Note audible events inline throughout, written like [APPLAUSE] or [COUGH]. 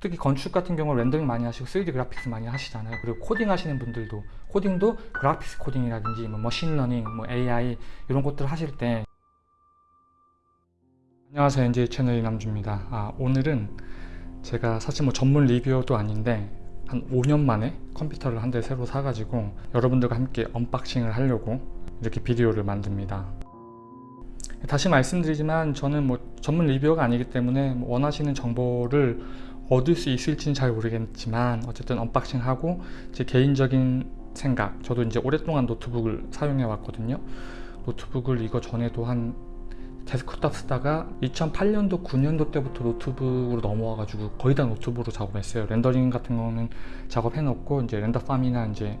특히 건축 같은 경우 rendering 많이 하시고 3D graphics 많이 하시잖아요. 그리고 코딩 하시는 분들도 코딩도 graphics 코딩이라든지 뭐 machine learning, 뭐 AI 이런 것들 하실 때 안녕하세요. NJ 채널 이남주입니다. 아, 오늘은 제가 사실 뭐 전문 reviewer도 아닌데 한 5년 만에 컴퓨터를 한 대 새로 사가지고 여러분들과 함께 unboxing을 하려고 이렇게 비디오를 만듭니다. 다시 말씀드리지만 저는 뭐 전문 reviewer가 아니기 때문에 뭐 원하시는 정보를 얻을 수 있을지는 잘 모르겠지만 어쨌든 unboxing하고 제 개인적인 생각 저도 이제 오랫동안 노트북을 사용해 왔거든요. 노트북을 이거 전에도 한 데스크탑 쓰다가 2008년도 9년도 때부터 노트북으로 넘어와 가지고 거의 다 노트북으로 작업했어요. rendering 같은 거는 작업해 놓고 이제 render farm이나 이제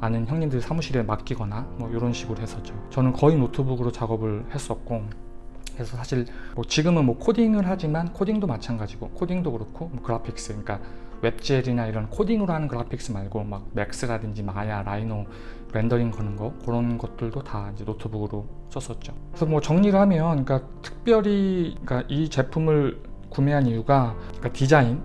아는 형님들 사무실에 맡기거나 뭐 이런 식으로 했었죠. 저는 거의 노트북으로 작업을 했었고 그래서 사실 뭐 지금은 뭐 코딩을 하지만 코딩도 마찬가지고 코딩도 그렇고 뭐 graphics 그러니까 WebGL이나 이런 코딩으로 하는 그래픽스 말고 막 Max라든지 Maya, Rhino rendering 거는 거 그런 것들도 다 이제 노트북으로 썼었죠. 그래서 뭐 정리를 하면 그러니까 특별히 그러니까 이 제품을 구매한 이유가 그러니까 디자인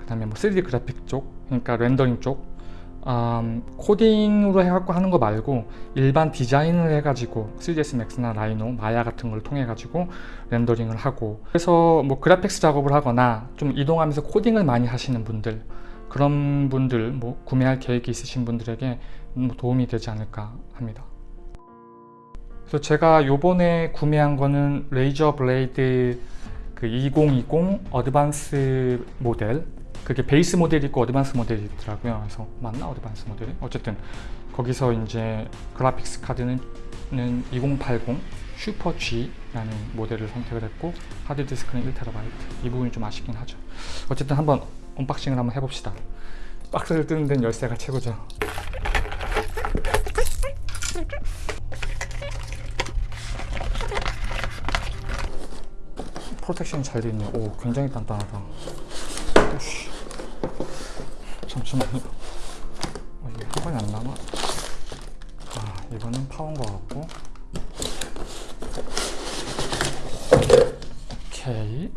그 다음에 뭐 3D 그래픽 쪽 그러니까 rendering 쪽 음, 코딩으로 해갖고 하는 거 말고 일반 디자인을 해가지고 3ds max나 Rhino, Maya 같은 걸 통해 가지고 rendering을 하고. 그래서 뭐 graphics 작업을 하거나 좀 이동하면서 코딩을 많이 하시는 분들 그런 분들 뭐 구매할 계획이 있으신 분들에게 뭐 도움이 되지 않을까 합니다. 그래서 제가 요번에 구매한 거는 Razer Blade 그 2020 advanced 모델 그게 base 모델이 있고 advanced 모델이 있더라고요. 그래서 맞나? advanced 모델이? 어쨌든 거기서 이제 graphics 카드는 2080 슈퍼 G라는 모델을 선택을 했고 하드디스크는 1TB 이 부분이 좀 아쉽긴 하죠. 어쨌든 한번 unboxing을 한번 해봅시다. 박스를 뜨는 데는 열쇠가 최고죠. protection이 잘 되어 있네요. 오 굉장히 단단하다. 잠시만요. 어, 이게 한 번에 안 남아? 아 이거는 파운 거 같고. 오케이.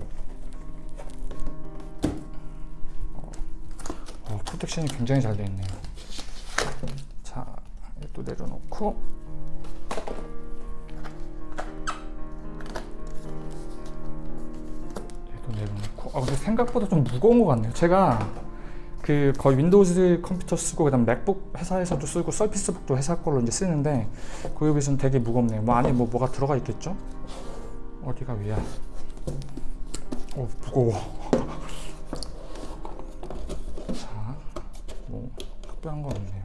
어, 어, 프로텍션이 굉장히 잘 되어 있네요. 자또 내려놓고. 얘도 내려놓고. 아 근데 생각보다 좀 무거운 것 같네요. 제가 그 거의 윈도우즈 컴퓨터 쓰고 그다음 맥북 회사에서도 쓰고 서피스북도 회사 걸로 이제 쓰는데 그거에 비해서는 되게 무겁네요. 뭐 안에 뭐 뭐가 들어가 있겠죠? 어디가 위야? 어 무거워. 자 뭐 특별한 건 없네요.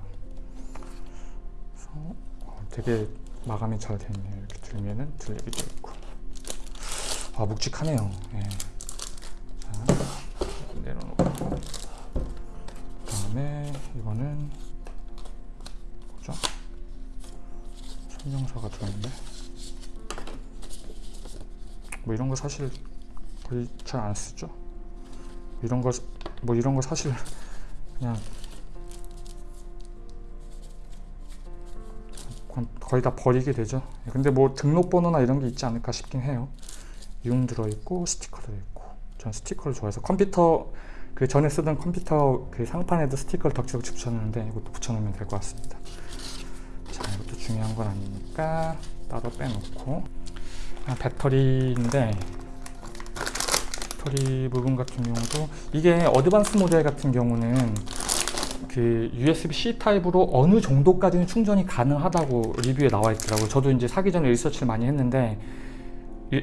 어, 되게 마감이 잘 됐네요. 이렇게 들면은 들리기도 있고. 아 묵직하네요. 예. 자 내려놓고 다음에 이거는 뭐죠? 설명서가 들어있네. 뭐 이런 거 사실 거의 잘 안 쓰죠? 이런 거 뭐 이런 거 사실 그냥 거의 다 버리게 되죠? 근데 뭐 등록번호나 이런 게 있지 않을까 싶긴 해요. 융 들어있고 스티커 들어있고. 전 스티커를 좋아해서. 컴퓨터 그 전에 쓰던 컴퓨터 그 상판에도 스티커를 덕지덕지 붙였는데 이것도 붙여놓으면 될 것 같습니다. 자 이것도 중요한 건 아니니까 따로 빼놓고. 아, 배터리인데 배터리 부분 같은 경우도 이게 어드밴스 모델 같은 경우는 그 USB-C 타입으로 어느 정도까지는 충전이 가능하다고 리뷰에 나와 있더라고요. 저도 이제 사기 전에 research를 많이 했는데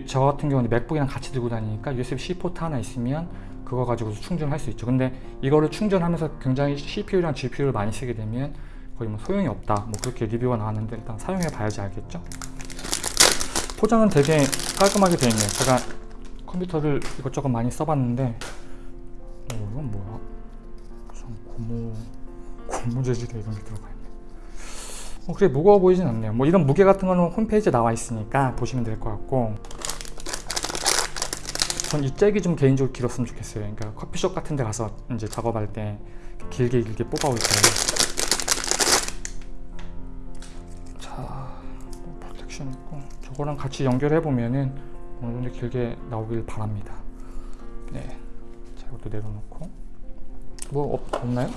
저 같은 경우는 맥북이랑 같이 들고 다니니까 USB-C 포트 하나 있으면 그거 가지고 충전할 수 있죠. 근데 이거를 충전하면서 굉장히 CPU랑 GPU를 많이 쓰게 되면 거의 뭐 소용이 없다. 뭐 그렇게 리뷰가 나왔는데 일단 사용해 봐야지 알겠죠? 포장은 되게 깔끔하게 되어 있네요. 제가 컴퓨터를 이것저것 많이 써봤는데 어, 이건 뭐야? 무슨 고무 고무 재질에 이런 게 들어가 있네. 어, 그래 무거워 보이진 않네요. 뭐 이런 무게 같은 거는 홈페이지에 나와 있으니까 보시면 될 것 같고 전 이 잭이 좀 개인적으로 길었으면 좋겠어요. 그러니까 커피숍 같은 데 가서 이제 작업할 때 길게 길게 뽑아올 때. 자, 프로텍션 있고. 저거랑 같이 연결해 보면은 어느 정도 길게 나오길 바랍니다. 네, 자 이것도 내려놓고. 뭐 없, 없나요?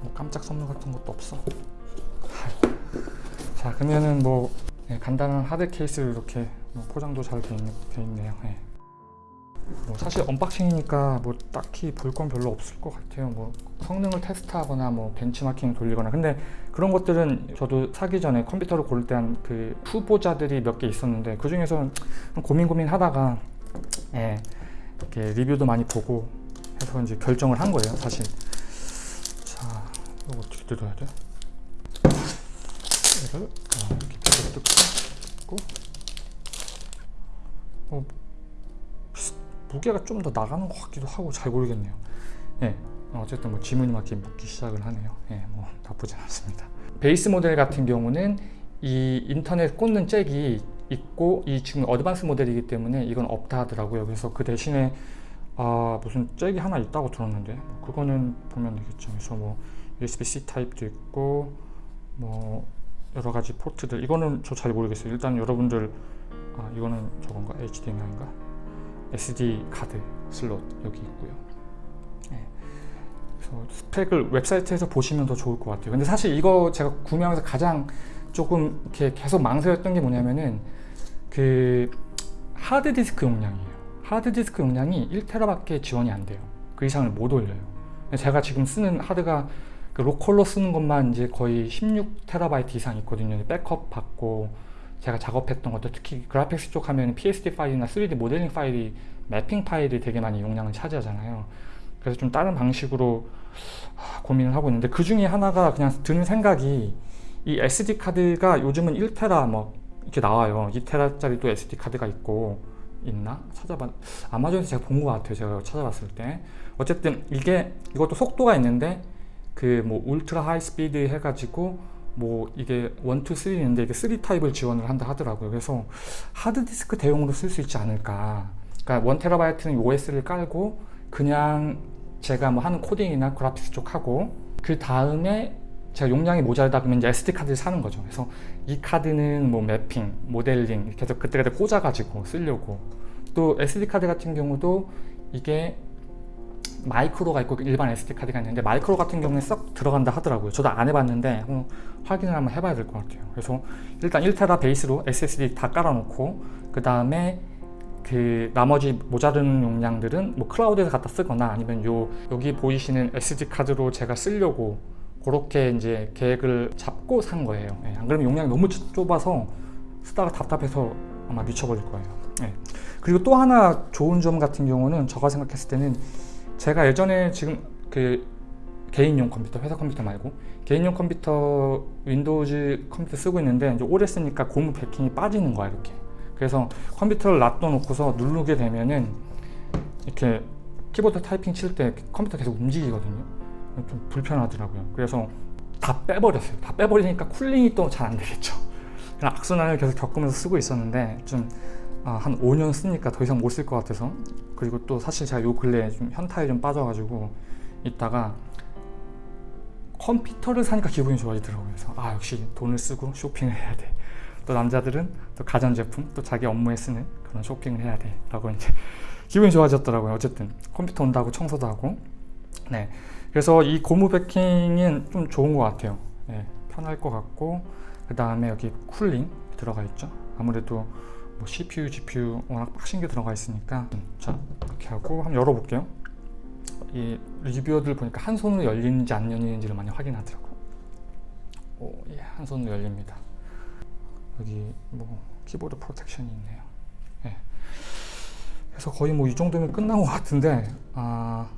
뭐 깜짝 선물 같은 것도 없어. 자 그러면은 뭐 네, 간단한 하드 케이스를 이렇게 뭐 포장도 잘 돼 있네요. 네. 뭐 사실 unboxing이니까 뭐 딱히 볼 건 별로 없을 것 같아요. 뭐 성능을 테스트하거나 뭐 벤치마킹 돌리거나 근데 그런 것들은 저도 사기 전에 컴퓨터를 고를 때 한 그 후보자들이 몇 개 있었는데 그 중에서 고민 고민 하다가 예, 이렇게 리뷰도 많이 보고 해서 이제 결정을 한 거예요, 사실. 자, 이거 어떻게 뜯어야 돼? 얘를 어, 이렇게 뜯고 어, 무게가 좀 더 나가는 것 같기도 하고 잘 모르겠네요. 예, 어쨌든 뭐 지문이 막 묻기 시작을 하네요. 예, 뭐 나쁘진 않습니다. 베이스 모델 같은 경우는 이 인터넷 꽂는 잭이 있고 이 지금 어드밴스 모델이기 때문에 이건 없다 하더라고요. 그래서 그 대신에 아 무슨 잭이 하나 있다고 들었는데 뭐 그거는 보면 되겠죠. 그래서 뭐 USB-C 타입도 있고 뭐 여러 가지 포트들 이거는 저 잘 모르겠어요. 일단 여러분들 아 이거는 저건가 HDMI인가 SD 카드 슬롯 여기 있고요. 네. 그래서 스펙을 웹사이트에서 보시면 더 좋을 것 같아요. 근데 사실 이거 제가 구매하면서 가장 조금 이렇게 계속 망설였던 게 뭐냐면은 그 하드 디스크 용량이에요. 하드 디스크 용량이 1테라밖에 지원이 안 돼요. 그 이상을 못 올려요. 제가 지금 쓰는 하드가 그 로컬로 쓰는 것만 이제 거의 16테라바이트 이상 있거든요. 백업 받고 제가 작업했던 것도 특히 graphics 쪽 하면 PSD 파일이나 3D 모델링 파일이 매핑 파일이 되게 많이 용량을 차지하잖아요. 그래서 좀 다른 방식으로 하, 고민을 하고 있는데 그 중에 하나가 그냥 드는 생각이 이 SD 카드가 요즘은 1테라 뭐 이렇게 나와요. 2테라짜리 또 SD 카드가 있고 있나? 찾아봐 아마존에서 제가 본 것 같아요. 제가 찾아봤을 때 어쨌든 이게 이것도 속도가 있는데 그 뭐 ultra high speed 해가지고 뭐 이게 1, 2, 3 있는데 이게 3 타입을 지원을 한다 하더라고요. 그래서 하드디스크 대용으로 쓸 수 있지 않을까. 그러니까 1테라바이트는 OS를 깔고 그냥 제가 뭐 하는 코딩이나 graphics 쪽 하고 그 다음에 제가 용량이 모자르다 그러면 이제 SD 카드를 사는 거죠. 그래서 이 카드는 뭐 매핑, 모델링 해서 그때그때 꽂아가지고 쓰려고 또 SD 카드 같은 경우도 이게 micro가 있고 일반 SD 카드가 있는데 마이크로 같은 경우는 쏙 들어간다 하더라고요. 저도 안 해봤는데 한번 확인을 한번 해봐야 될 것 같아요. 그래서 일단 1테라 베이스로 SSD 다 깔아놓고 그 다음에 그 나머지 모자른 용량들은 뭐 클라우드에서 갖다 쓰거나 아니면 요 여기 보이시는 SD 카드로 제가 쓰려고 그렇게 이제 계획을 잡고 산 거예요. 예, 안 그러면 용량이 너무 좁아서 쓰다가 답답해서 아마 미쳐버릴 거예요. 예. 그리고 또 하나 좋은 점 같은 경우는 제가 생각했을 때는 제가 예전에 지금 그 개인용 컴퓨터, 회사 컴퓨터 말고 개인용 컴퓨터 윈도우즈 컴퓨터 쓰고 있는데 이제 오래 쓰니까 고무 패킹이 빠지는 거야 이렇게. 그래서 컴퓨터를 놔둬놓고서 누르게 되면은 이렇게 키보드 타이핑 칠 때 컴퓨터 계속 움직이거든요. 좀 불편하더라고요. 그래서 다 빼버렸어요. 다 빼버리니까 cooling이 또 잘 안 되겠죠. 그냥 악순환을 계속 겪으면서 쓰고 있었는데 좀 아, 한 5년 쓰니까 더 이상 못 쓸 것 같아서 그리고 또 사실 제가 요 근래에 좀 현타에 좀 빠져가지고 있다가 컴퓨터를 사니까 기분이 좋아지더라고요. 그래서 아 역시 돈을 쓰고 쇼핑을 해야 돼. 또 남자들은 또 가전제품 또 자기 업무에 쓰는 그런 쇼핑을 해야 돼. 라고 이제 [LAUGHS] 기분이 좋아졌더라고요. 어쨌든 컴퓨터 온다고 청소도 하고 네. 그래서 이 고무 베킹은 좀 좋은 것 같아요. 네, 편할 것 같고 그 다음에 여기 쿨링 들어가 있죠. 아무래도 뭐 CPU, GPU 워낙 빡신 게 들어가 있으니까 자 이렇게 하고 한번 열어볼게요. 이 리뷰어들 보니까 한 손으로 열리는지 안 열리는지를 많이 확인하더라고. 오, 예, 한 손으로 열립니다. 여기 뭐 키보드 프로텍션이 있네요. 예. 그래서 거의 뭐 이 정도면 끝난 것 같은데 아.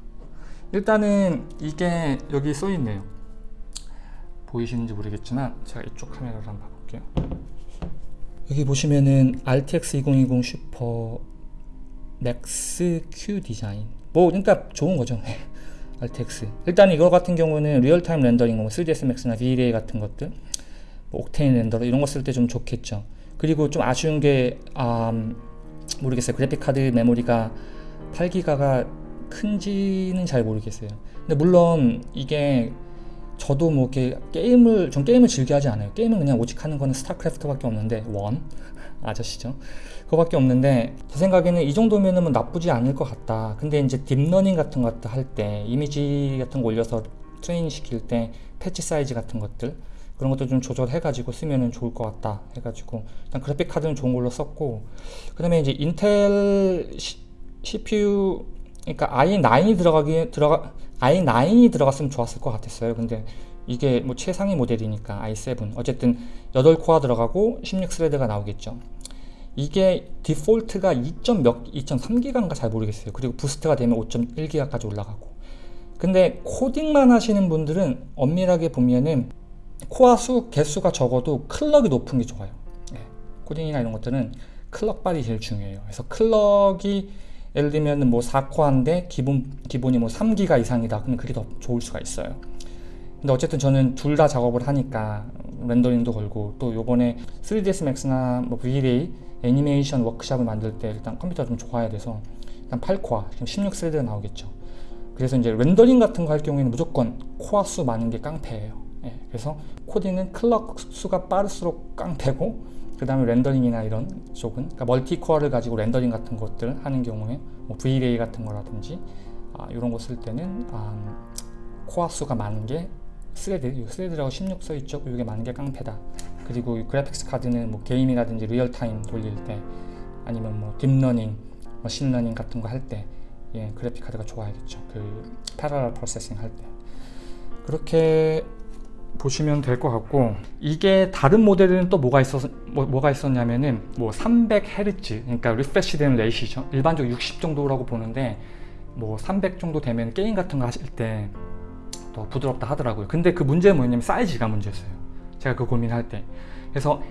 일단은 이게 여기 써 있네요 보이시는지 모르겠지만 제가 이쪽 카메라로 한번 봐볼게요 여기 보시면은 RTX 2080 Super Max-Q design. 뭐 그러니까 좋은 거죠. [LAUGHS] RTX 일단 이거 같은 경우는 real-time rendering 뭐 3ds max나 V-Ray 같은 것들 뭐 Octane renderer 이런 거 쓸 때 좀 좋겠죠. 그리고 좀 아쉬운 게 음, 모르겠어요. 그래픽 카드 메모리가 8기가가 큰지는 잘 모르겠어요. 근데 물론 이게 저도 뭐 이렇게 게임을 전 게임을 즐겨 하지 않아요. 게임은 그냥 오직 하는 거는 스타크래프트 밖에 없는데 원 [LAUGHS] 아저씨죠. 그거밖에 없는데 제 생각에는 이 정도면은 뭐 나쁘지 않을 것 같다. 근데 이제 딥러닝 같은 것도 할때 이미지 같은 거 올려서 트레이닝 시킬 때 batch size 같은 것들 그런 것도 좀 조절해 가지고 쓰면은 좋을 것 같다 해 가지고 일단 그래픽 카드는 좋은 걸로 썼고 그 다음에 이제 인텔 시, CPU 그러니까 i9이 들어가기 들어가 i9이 들어갔으면 좋았을 것 같았어요. 근데 이게 뭐 최상위 모델이니까 i7 어쨌든 8코어 들어가고 16스레드가 나오겠죠. 이게 디폴트가 2. 몇 2.3기가인가 잘 모르겠어요. 그리고 부스트가 되면 5.1기가까지 올라가고. 근데 코딩만 하시는 분들은 엄밀하게 보면은 코어 수 개수가 적어도 클럭이 높은 게 좋아요. 예, 코딩이나 이런 것들은 클럭발이 제일 중요해요. 그래서 클럭이 예를 들면 뭐 4코어인데 기본 기본이 뭐 3기가 이상이다. 그러면 그게 더 좋을 수가 있어요. 근데 어쨌든 저는 둘 다 작업을 하니까 rendering도 걸고 또 요번에 3ds max나 뭐 V-Ray 애니메이션 워크샵을 만들 때 일단 컴퓨터가 좀 좋아야 돼서 일단 8코어 지금 16 thread가 나오겠죠 그래서 이제 rendering 같은 거 할 경우에는 무조건 코어 수 많은 게 깡패예요 예, 그래서 코딩은 클럭 수가 빠를수록 깡패고 그 다음에 rendering이나 이런 쪽은 그러니까 multi-core를 가지고 rendering 같은 것들 하는 경우에 뭐 V-Ray 같은 거라든지 아, 이런 거 쓸 때는 아, 코어 수가 많은 게 thread, 이 thread라고 16 써있죠. 이게 많은 게 깡패다. 그리고 이 graphics 카드는 뭐 게임이라든지 real-time 돌릴 때 아니면 뭐 딥러닝, 머신러닝 같은 거 할때 예, 그래픽 카드가 좋아야겠죠. 그 parallel processing 할 때. 그렇게 보시면 될 것 같고 이게 다른 모델은 또 뭐가 있었 뭐, 뭐가 있었냐면은 뭐 300Hz 그러니까 refresh 되는 rate이죠. 일반적으로 60 정도라고 보는데 뭐 300 정도 되면 게임 같은 거 하실 때 더 부드럽다 하더라고요. 근데 그 문제는 뭐냐면 사이즈가 문제였어요. 제가 그 고민할 때. 그래서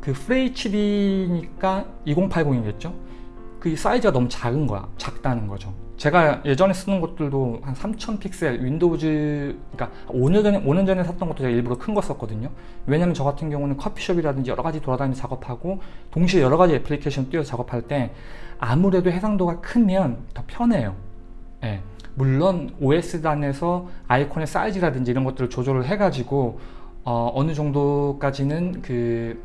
그 FHD니까 2080이겠죠? 그 사이즈가 너무 작은 거야. 작다는 거죠 제가 예전에 쓰는 것들도 한 3000 픽셀 Windows 그러니까 5년 전에 5년 전에 샀던 것도 제가 일부러 큰 거 썼거든요 왜냐면 저 같은 경우는 커피숍이라든지 여러 가지 돌아다니면서 작업하고 동시에 여러 가지 애플리케이션 띄워서 작업할 때 아무래도 해상도가 크면 더 편해요 예. 물론 OS 단에서 아이콘의 사이즈라든지 이런 것들을 조절을 해가지고 어, 느 정도까지는 그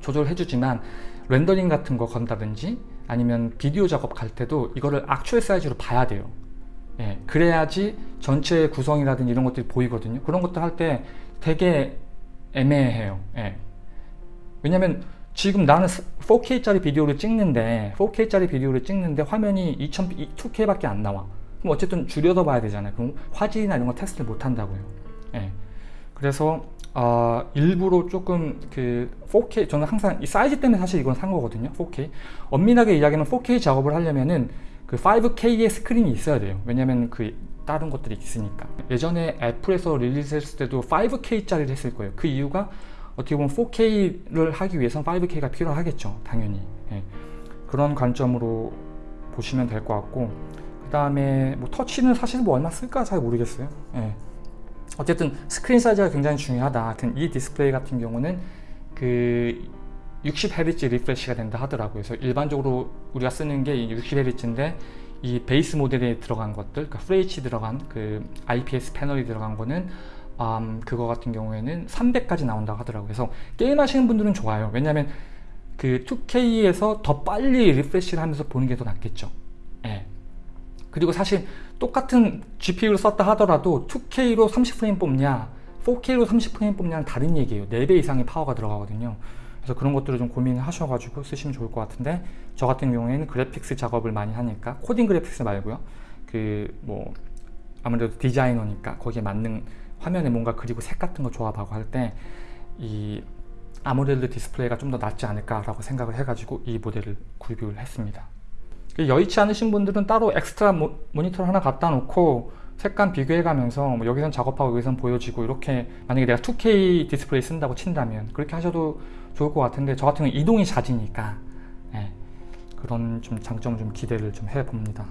조절을 해주지만 렌더링 같은 거 건다든지 아니면 비디오 작업 갈 때도 이거를 악추얼 사이즈로 봐야 돼요. 예, 그래야지 전체 구성이라든지 이런 것들이 보이거든요. 그런 것들 할때 되게 애매해요. 예. 왜냐면 지금 나는 4K짜리 비디오를 찍는데 4K짜리 비디오를 찍는데 화면이 2000, 2K밖에 안 나와. 그럼 어쨌든 줄여서 봐야 되잖아요. 그럼 화질이나 이런 거 테스트를 못 한다고요. 예. 그래서 어, 일부러 조금 그 4K 저는 항상 이 사이즈 때문에 사실 이건 산 거거든요. 4K 엄밀하게 이야기하면 4K 작업을 하려면은 그 5K의 스크린이 있어야 돼요. 왜냐면 그 다른 것들이 있으니까. 예전에 애플에서 release했을 때도 5K짜리를 했을 거예요. 그 이유가 어떻게 보면 4K를 하기 위해서는 5K가 필요하겠죠. 당연히. 예. 그런 관점으로 보시면 될 것 같고 다음에 뭐 터치는 사실 뭐 얼마 쓸까 잘 모르겠어요 예. 어쨌든 스크린 사이즈가 굉장히 중요하다. 이 디스플레이 같은 경우는 그 60Hz refresh가 된다 하더라고요. 그래서 일반적으로 우리가 쓰는 게 60Hz인데 이 베이스 모델에 들어간 것들 그러니까 FHD 들어간 그 IPS 패널이 들어간 거는 음, 그거 같은 경우에는 300까지 나온다고 하더라고요. 그래서 게임 하시는 분들은 좋아요. 왜냐면 그 2K에서 더 빨리 refresh를 하면서 보는 게 더 낫겠죠. 예. 그리고 사실 똑같은 GPU를 썼다 하더라도 2K로 30프레임 뽑냐 4K로 30프레임 뽑냐는 다른 얘기예요. 4배 이상의 파워가 들어가거든요. 그래서 그런 것들을 좀 고민을 하셔가지고 쓰시면 좋을 것 같은데 저 같은 경우에는 그래픽스 작업을 많이 하니까 코딩 그래픽스 말고요. 그 뭐 아무래도 디자이너니까 거기에 맞는 화면에 뭔가 그리고 색 같은 거 조합하고 할 때 이 AMOLED 디스플레이가 좀 더 낫지 않을까 라고 생각을 해가지고 이 모델을 구입을 했습니다. 그 여의치 않으신 분들은 따로 엑스트라 모, 니터를 하나 갖다 놓고 색감 비교해 가면서 뭐 여기선 작업하고 여기선 보여지고 이렇게 만약에 내가 2K 디스플레이 쓴다고 친다면 그렇게 하셔도 좋을 것 같은데 저 같은 경우 이동이 잦으니까 네, 그런 좀 장점 좀 기대를 좀 해봅니다.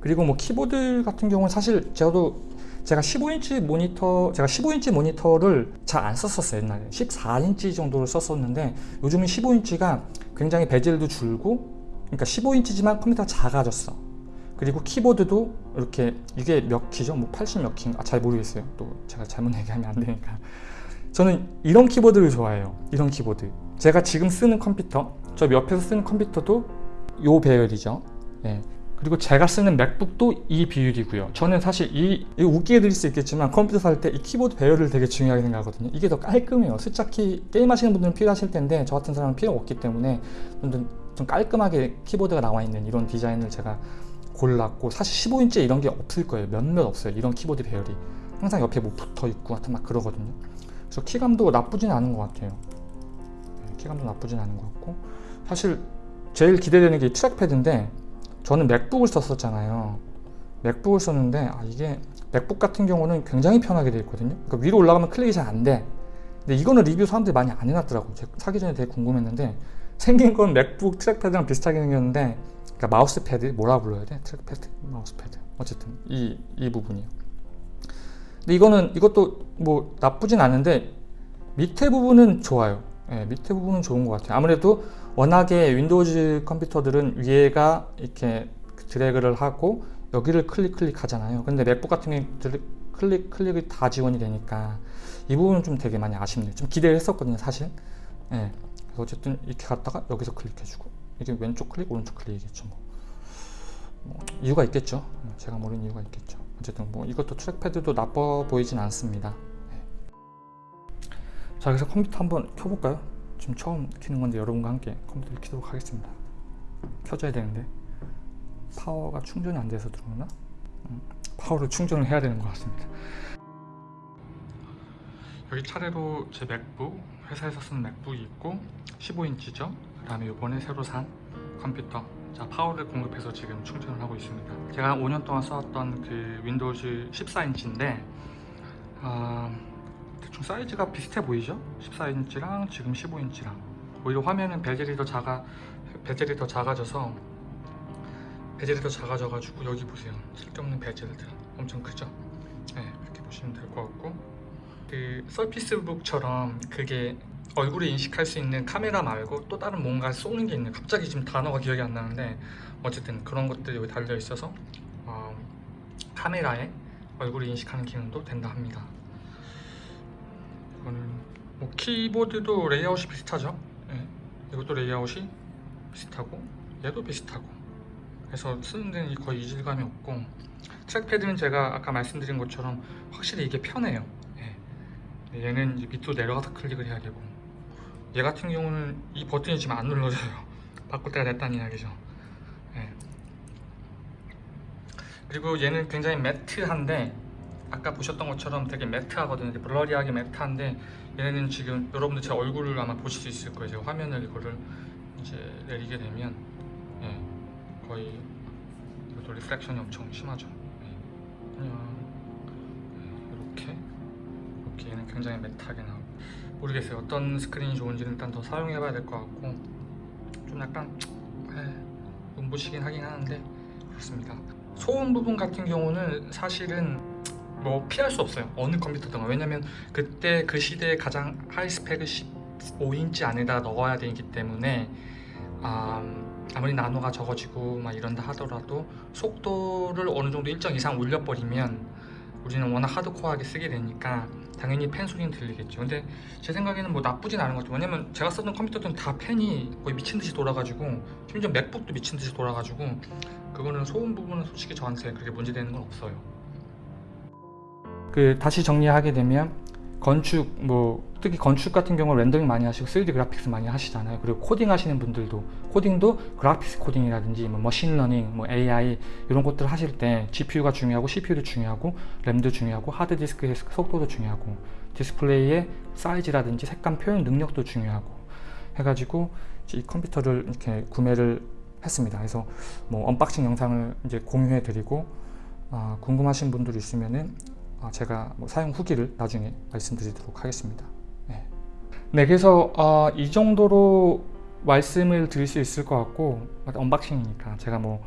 그리고 뭐 키보드 같은 경우는 사실 저도 제가 15인치 모니터 제가 15인치 모니터를 잘 안 썼었어요 옛날에. 14인치 정도를 썼었는데 요즘은 15인치가 굉장히 베젤도 줄고 그러니까 15인치지만 컴퓨터가 작아졌어. 그리고 키보드도 이렇게 이게 몇 키죠? 뭐 80 몇 키인가? 아, 잘 모르겠어요. 또 제가 잘못 [LAUGHS] 얘기하면 안 되니까. 저는 이런 키보드를 좋아해요. 이런 키보드. 제가 지금 쓰는 컴퓨터 저 옆에서 쓰는 컴퓨터도 요 배열이죠. 예. 그리고 제가 쓰는 맥북도 이 비율이고요. 저는 사실 이 이거 웃기게 들릴 수 있겠지만 컴퓨터 살 때 이 키보드 배열을 되게 중요하게 생각하거든요. 이게 더 깔끔해요. 숫자키 게임 하시는 분들은 필요하실 텐데 저 같은 사람은 필요 없기 때문에 좀, 좀 깔끔하게 키보드가 나와 있는 이런 디자인을 제가 골랐고 사실 15인치 이런 게 없을 거예요. 몇몇 없어요. 이런 키보드 배열이. 항상 옆에 뭐 붙어 있고 하여튼 막 그러거든요. 그래서 키감도 나쁘진 않은 것 같아요. 네, 키감도 나쁘진 않은 것 같고. 사실 제일 기대되는 게이 trackpad인데 저는 맥북을 썼었잖아요. 맥북을 썼는데 아 이게 맥북 같은 경우는 굉장히 편하게 되어 있거든요. 그러니까 위로 올라가면 클릭이 잘 안돼. 근데 이거는 리뷰 사람들이 많이 안 해놨더라고요. 사기 전에 되게 궁금했는데 생긴 건 맥북 trackpad랑 비슷하게 생겼는데 그러니까 마우스 패드 뭐라 불러야 돼? trackpad, 마우스 패드. 어쨌든 이, 이 부분이요. 근데 이거는 이것도 뭐 나쁘진 않은데 밑에 부분은 좋아요. 예, 밑에 부분은 좋은 것 같아요. 아무래도 워낙에 Windows 컴퓨터들은 위에가 이렇게 드래그를 하고 여기를 클릭 클릭 하잖아요. 근데 맥북 같은 경우는 클릭 클릭이 다 지원이 되니까 이 부분은 좀 되게 많이 아쉽네요. 좀 기대를 했었거든요 사실. 예, 어쨌든 이렇게 갔다가 여기서 클릭해주고 이게 왼쪽 클릭 오른쪽 클릭이겠죠 뭐. 뭐 이유가 있겠죠 제가 모르는 이유가 있겠죠 어쨌든 뭐 이것도 트랙패드도 나빠 보이진 않습니다 네. 자 그래서 컴퓨터 한번 켜볼까요? 지금 처음 키는 건데 여러분과 함께 컴퓨터를 키도록 하겠습니다 켜져야 되는데 파워가 충전이 안 돼서 들어오나? 음, 파워를 충전을 해야 되는 것 같습니다 여기 차례로 제 맥북 회사에서 쓰는 맥북이 있고 15인치죠. 그 다음에 이번에 새로 산 컴퓨터. 자 파워를 공급해서 지금 충전을 하고 있습니다. 제가 5년 동안 써왔던 그 Windows 14인치인데 아, 대충 사이즈가 비슷해 보이죠? 14인치랑 지금 15인치랑. 오히려 화면은 베젤이 더 작아 베젤이 더 작아져서 베젤이 더 작아져 가지고 여기 보세요. 쓸데없는 베젤들. 엄청 크죠? 네, 이렇게 보시면 될 것 같고 그 서피스북처럼 그게 얼굴을 인식할 수 있는 카메라 말고 또 다른 뭔가 쏘는 게 있는 갑자기 지금 단어가 기억이 안 나는데 어쨌든 그런 것들이 여기 달려 있어서 어, 카메라에 얼굴을 인식하는 기능도 된다 합니다 이거는 뭐 키보드도 레이아웃이 비슷하죠 네. 이것도 레이아웃이 비슷하고 얘도 비슷하고 그래서 쓰는 데는 거의 이질감이 없고 trackpad는 제가 아까 말씀드린 것처럼 확실히 이게 편해요 네. 얘는 이제 밑으로 내려가서 클릭을 해야 되고 얘 같은 경우는 이 버튼이 지금 안 눌러져요. [LAUGHS] 바꿀 때가 됐다는 이야기죠. 네. 그리고 얘는 굉장히 matte한데 아까 보셨던 것처럼 되게 matte하거든요. blurry하게 matte한데 얘는 지금 여러분들 제 얼굴을 아마 보실 수 있을 거예요. 제가 화면을 이거를 이제 내리게 되면 예, 거의 reflection이 엄청 심하죠. 예. 안녕 얘는 굉장히 matte하게 나오고. 모르겠어요. 어떤 스크린이 좋은지는 일단 더 사용해 봐야 될 것 같고. 좀 약간 에, 눈부시긴 하긴 하는데 그렇습니다. 소음 부분 같은 경우는 사실은 뭐 피할 수 없어요. 어느 컴퓨터든. 왜냐면 그때 그 시대에 가장 high spec을 15인치 안에다 넣어야 되기 때문에 음, 아무리 나노가 적어지고 막 이런다 하더라도 속도를 어느 정도 일정 이상 올려버리면 우리는 워낙 하드코어하게 쓰게 되니까 당연히 팬 소리는 들리겠죠. 근데 제 생각에는 뭐 나쁘진 않은 것 같아요. 왜냐면 제가 썼던 컴퓨터들은 다 팬이 거의 미친듯이 돌아가지고 심지어 맥북도 미친듯이 돌아가지고 그거는 소음 부분은 솔직히 저한테 그렇게 문제되는 건 없어요. 그 다시 정리하게 되면 건축 뭐 특히 건축 같은 경우 렌더링 많이 하시고 3D 그래픽스 많이 하시잖아요. 그리고 코딩 하시는 분들도 코딩도 그래픽스 코딩이라든지 뭐 machine learning 뭐 AI 이런 것들 하실 때 GPU가 중요하고 CPU도 중요하고 램도 중요하고 하드디스크의 속도도 중요하고 디스플레이의 사이즈라든지 색감 표현 능력도 중요하고 해가지고 이 컴퓨터를 이렇게 구매를 했습니다. 그래서 뭐 unboxing 영상을 이제 공유해 드리고 어, 궁금하신 분들 있으면은 어, 제가 뭐 사용 후기를 나중에 말씀드리도록 하겠습니다. 네, 네 그래서 어, 이 정도로 말씀을 드릴 수 있을 것 같고 unboxing이니까 제가 뭐,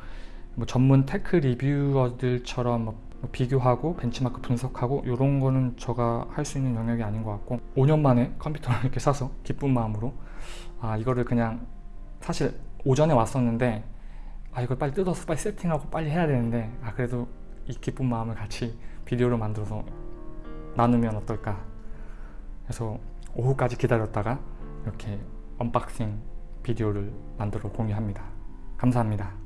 뭐 전문 tech reviewer들처럼 뭐 비교하고 벤치마크 분석하고 이런 거는 제가 할 수 있는 영역이 아닌 것 같고 5년 만에 컴퓨터를 이렇게 사서 기쁜 마음으로 아 이거를 그냥 사실 오전에 왔었는데 아 이걸 빨리 뜯어서 빨리 세팅하고 빨리 해야 되는데 아 그래도 이 기쁜 마음을 같이 비디오로 만들어서 나누면 어떨까 그래서 오후까지 기다렸다가 이렇게 unboxing 비디오를 만들어 공유합니다. 감사합니다.